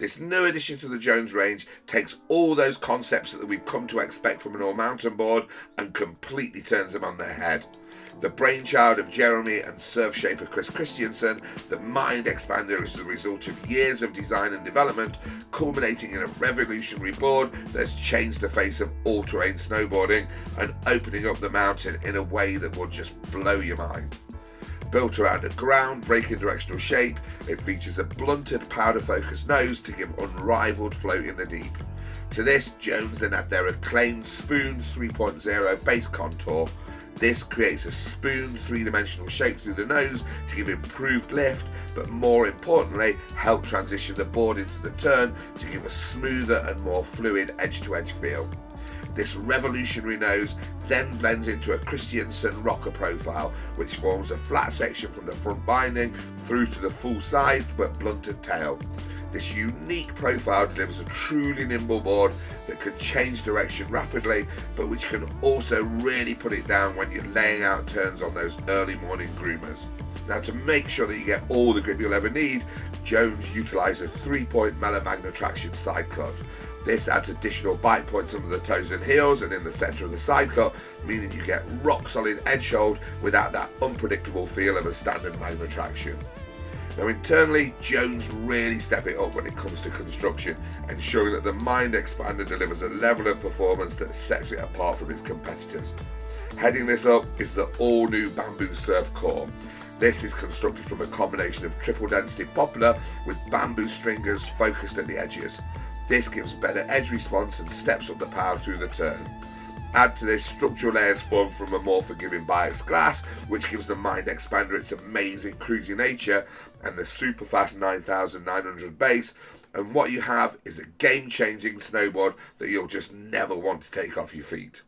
This new addition to the Jones range takes all those concepts that we've come to expect from an all mountain board and completely turns them on their head. The brainchild of Jeremy and Surfshaper Chris Christenson, the Mind Expander is the result of years of design and development, culminating in a revolutionary board that's changed the face of all-terrain snowboarding and opening up the mountain in a way that will just blow your mind. Built around a ground-breaking directional shape, it features a blunted powder focus nose to give unrivaled float in the deep. To this, Jones then add their acclaimed Spoon 3.0 base contour. This creates a spoon three-dimensional shape through the nose to give improved lift, but more importantly, help transition the board into the turn to give a smoother and more fluid edge-to-edge -edge feel. This revolutionary nose then blends into a Christenson rocker profile, which forms a flat section from the front binding through to the full-sized but blunted tail. This unique profile delivers a truly nimble board that can change direction rapidly, but which can also really put it down when you're laying out turns on those early morning groomers. Now to make sure that you get all the grip you'll ever need, Jones utilised a three-point Mellow Magne-Traction side cut. This adds additional bite points under the toes and heels and in the centre of the side cut, meaning you get rock solid edge hold without that unpredictable feel of a standard Magne-Traction. Now internally, Jones really step it up when it comes to construction, ensuring that the Mind Expander delivers a level of performance that sets it apart from its competitors. Heading this up is the all-new Bamboo Surf Core. This is constructed from a combination of triple density poplar with bamboo stringers focused at the edges. This gives better edge response and steps up the power through the turn. Add to this structural layers formed from a more forgiving Biax glass, which gives the Mind Expander its amazing cruisy nature, and the super fast 9900 base, and what you have is a game-changing snowboard that you'll just never want to take off your feet.